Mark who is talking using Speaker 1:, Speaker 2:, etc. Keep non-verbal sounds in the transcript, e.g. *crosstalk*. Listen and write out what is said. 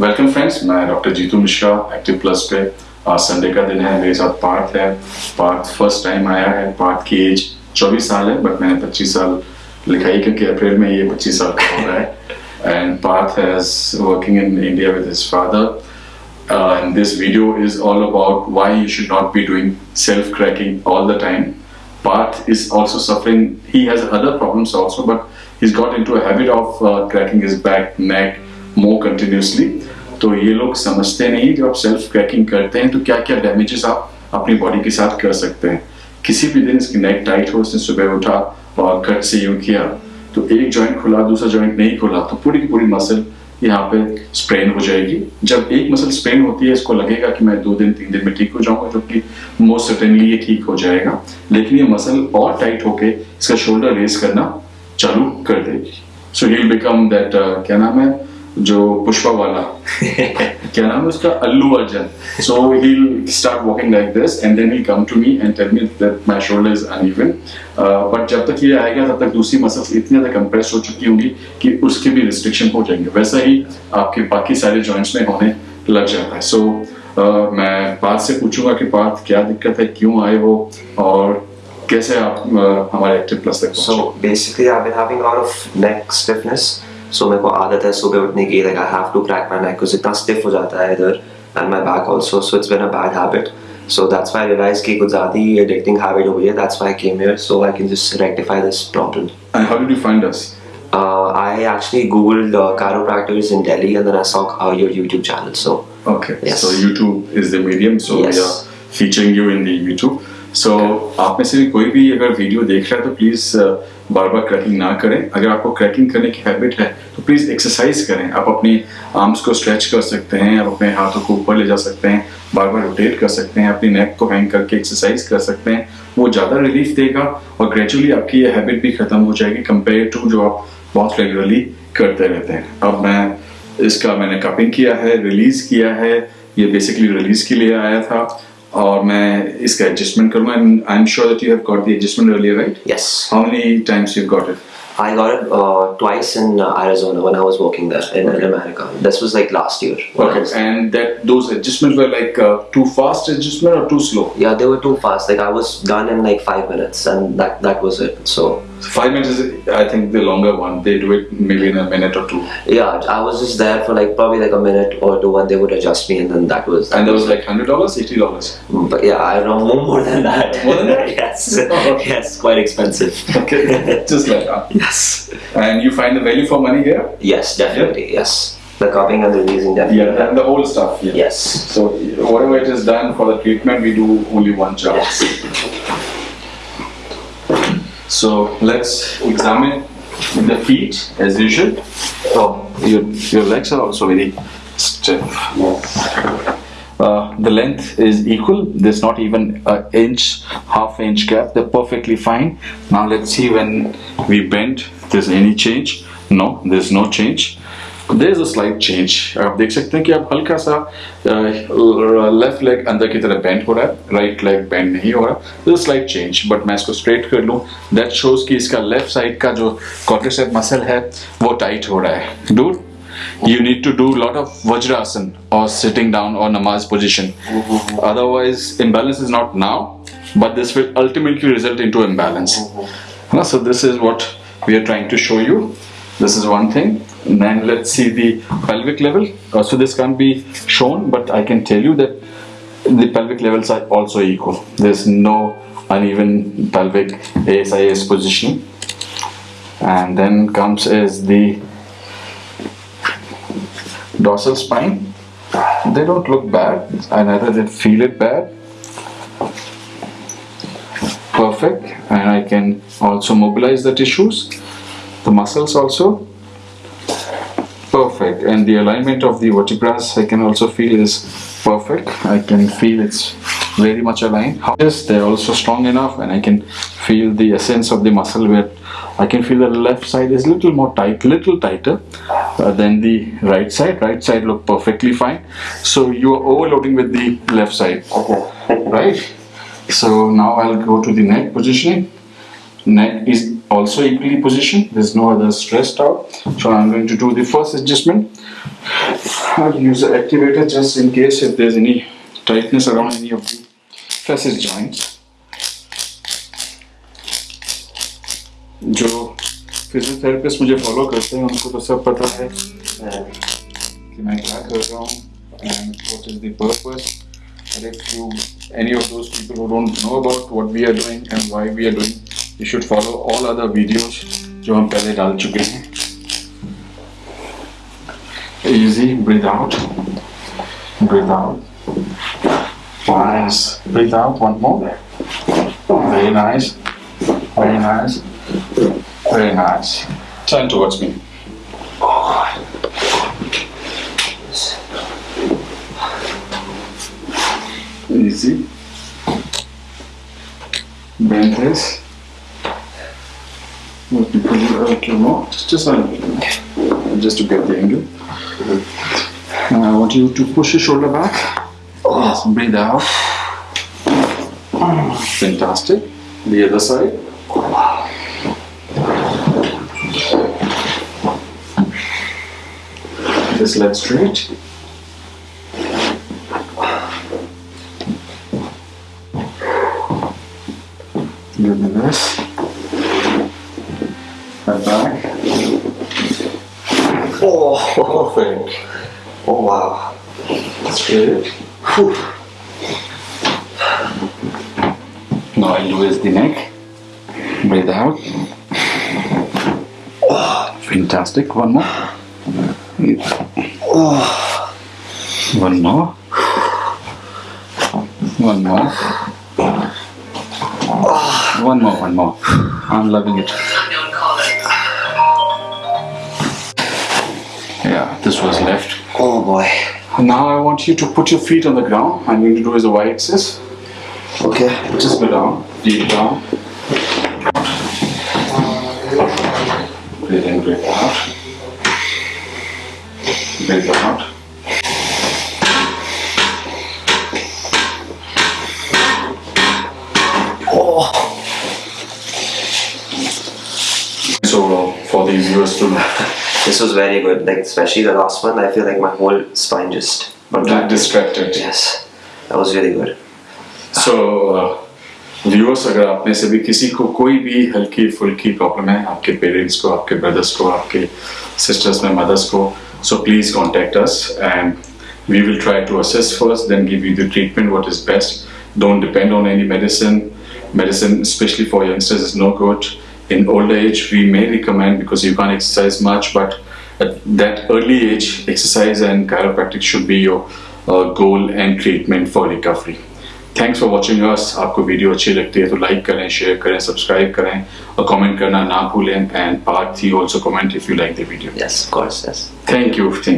Speaker 1: Welcome friends मैं doctor Jitu Mishra active plus पे आज संडे का दिन है, मेरे साथ पार्थ है। पार्थ फ़र्स्ट टाइम आया है। पार्थ की एज 24 साल है बट मैंने 25 साल लिखाई क्योंकि अप्रैल में ये 25 साल का हो रहा है। And Parth has working in India with his father and this video is all about why you should not be doing self cracking all the time. Parth is also suffering. He has other problems but he's got into a habit of uh, cracking his back neck more continuously. तो ये लोग समझते नहीं जब आप self cracking करते हैं तो क्या क्या डैमेजेस आप अपनी बॉडी के साथ कर सकते हैं। किसी भी दिन इसकी नेक टाइट हो उसने सुबह उठा और कट से यूँ किया तो एक जॉइंट खुला दूसरा जॉइंट नहीं खुला तो पूरी की पूरी मसल यहाँ पे स्प्रेन हो जाएगी। जब एक मसल स्प्रेन होती है इसको लगेगा कि मैं दो दिन तीन दिन में ठीक हो जाऊँगा जो कि मोस्ट सर्टेनली ये ठीक हो जाएगा। लेकिन ये मसल और टाइट होके इसका शोल्डर रेस करना चालू कर देगी सो ही बिकम दैट क्या नाम है? जो पुष्पा वाला। *laughs* क्या नाम है उसका? Allu Arjun. So he start walking like this and then he come to me and tell me that my shoulder is uneven but जब तक ये आएगा तब तक दूसरी मसल्स इतनी ज़्यादा कंप्रेस हो चुकी होंगी कि उसके भी रिस्ट्रिक्शन हो जाएँगे। वैसा ही आपके बाकी सारे जॉइंट्स में होने लग जाता है। सो so, uh, मैं पार्थ से पूछूँगा कि पार्थ क्या दिक्कत है? क्यों आए वो और कैसे आप uh, हमारे एक्टिव प्लस तक
Speaker 2: So basically, I've been having a lot of neck stiffness. So मेरे को आदत है सुबह उठने की like I have to crack my neck because इतना stiff हो जाता है इधर and my back also. So it's been a bad habit. So that's why I realized कि कुछ ज़्यादा ही addicting habit हो गई है. That's why I came here so I can just rectify this problem.
Speaker 1: And how did you find us?
Speaker 2: Uh, I actually googled uh, chiropractors in Delhi and then I saw uh, your YouTube channel. So
Speaker 1: Okay.
Speaker 2: Yes.
Speaker 1: So YouTube is the medium, so
Speaker 2: Yes.
Speaker 1: we are featuring you in the YouTube. So आप में से भी कोई भी अगर video देख रहा है तो प्लीज़ बार बार क्रैकिंग ना करें। अगर आपको क्रैकिंग करने की हैबिट है तो प्लीज़ एक्सरसाइज करें। आप अपनी आर्म्स को स्ट्रेच कर सकते हैं आप अपने हाथों को ऊपर ले जा सकते हैं बार बार रोटेट कर सकते हैं अपनी नेक को हैंग करके एक्सरसाइज कर सकते हैं। वो ज़्यादा रिलीफ देगा और ग्रेजुअली आपकी ये हैबिट भी खत्म हो जाएगी कंपेयर टू जो आप बहुत रेगुलरली करते रहते हैं। अब मैं इसका मैंने कपिंग किया है रिलीज़ किया है। ये बेसिकली रिलीज़ के लिए आया था। और मैं इसका एडजस्टमेंट करूंगा I am sure that you have got the adjustment earlier right
Speaker 2: yes,
Speaker 1: how many times you got it
Speaker 2: I got it uh, twice in uh, Arizona when I was working there in, in America. This was like last year. when I
Speaker 1: Okay,
Speaker 2: was-
Speaker 1: and that those adjustments were like uh, too fast adjustment or too slow?
Speaker 2: Yeah, they were too fast. Like I was done in like five minutes, and that that was it. So
Speaker 1: Five minutes is, I think, the longer one. They do it maybe in a minute or two.
Speaker 2: yeah, I was just there for like probably like a minute or two, and they would adjust me, and then that was.
Speaker 1: And that was like hundred dollars, eighty dollars.
Speaker 2: Mm, but yeah, I don't know more, than that.
Speaker 1: More than that? *laughs*
Speaker 2: yes. Yes, quite expensive.
Speaker 1: Okay, *laughs* just like that.
Speaker 2: yes.
Speaker 1: And you find the value for money here?
Speaker 2: Yes, definitely. Yes. The cupping and the releasing definitely.
Speaker 1: Yeah, and the whole stuff. Yeah.
Speaker 2: Yes.
Speaker 1: So whatever it is done for the treatment, we do only one job.
Speaker 2: Yes.
Speaker 1: So let's examine the feet as usual. Oh, your your legs are also very stiff. Uh, the length is equal. There's not even an inch, half inch gap. They're perfectly fine. Now let's see when we bend. There's any change? No, there's no change. There's a slight change. आप देख सकते हैं कि अब हल्का सा left leg अंदर की तरफ़ बेंड हो रहा है राइट लेग बेंड नहीं हो रहा a slight बट मैं इसको स्ट्रेट कर लूँ दैट शोज़ कि इसका लेफ़्ट साइड का जो quadricep मसल है वो टाइट हो रहा है dude you need to do a lot of vajrasan or sitting down or namaz position otherwise imbalance is not now but this will ultimately result into imbalance so this is what we are trying to show you this is one thing. And then let's see the pelvic level. Uh, so this can't be shown but i can tell you that the pelvic levels are also equal. There's no uneven pelvic asis position and then comes is the dorsal spine. They don't look bad i neither did feel it bad. Perfect. And i can also mobilize the tissues the muscles also? Perfect. And the alignment of the vertebrae i can also feel is perfect. I can feel it's very much aligned. Yes they're also strong enough and i can feel the essence of the muscle where i can feel the left side is a little more tight little tighter uh, than the right side. Right side look perfectly fine. So you are overloading with the left side. Right? So now i'll go to the neck positioning. Neck is also equally positioned. There's no other stressed out. So I'm going to do the first adjustment. I'll use the activator just in case if there's any tightness around any of the facet joints. जो physiotherapist मुझे follow करते हैं उनको तो सब पता है कि मैं क्या कर रहा हूँ and what is the purpose. And if you, any of those people who don't know about what we are doing and why we are doing, you should follow all other videos जो हम पहले डाल चुके हैं. Easy, breathe out, breathe out. Nice, breathe out. One more. Very nice, very nice, very nice. Turn towards me. Easy. Bend this. More. Just, a. Just to get the angle. And I want you to push your shoulder back. Yes, breathe out. Fantastic. The other side. Just leg straight. Give me this. Head back.
Speaker 2: Oh,
Speaker 1: Perfect.
Speaker 2: oh wow.
Speaker 1: Straight.
Speaker 2: Whew.
Speaker 1: Now I'll do is the neck. Breathe out. Oh. Fantastic. One more. One more. One more. One more, one more. I'm loving it. This was left.
Speaker 2: Oh boy.
Speaker 1: Now I want you to put your feet on the ground. I'm going to do is a Y axis.
Speaker 2: Okay.
Speaker 1: Just go down, deep down. Breathe in, breathe out. Breathe out. Oh. So for the viewers to
Speaker 2: This was very good. Like especially the last one, I feel like my whole spine just
Speaker 1: get distracted.
Speaker 2: Yes. That was really good.
Speaker 1: So viewers अगर आप में से भी किसी को कोई भी हल्की फुल्की प्रॉब्लम है आपके पेरेंट्स को आपके ब्रदर्स को आपके सिस्टर्स में मदर्स को so please contact us and we will try to assess first then give you the treatment what is best don't depend on any medicine medicine especially for youngsters is no good in older age we may recommend because you can't exercise much but at that early age exercise and chiropractic should be your uh, goal and treatment for recovery thanks for watching us आपको video अच्छी लगती है तो like करें share करें subscribe करें और comment करना ना भूलें and part three also comment if you like the video
Speaker 2: Yes, of course. Yes.
Speaker 1: Thank you thank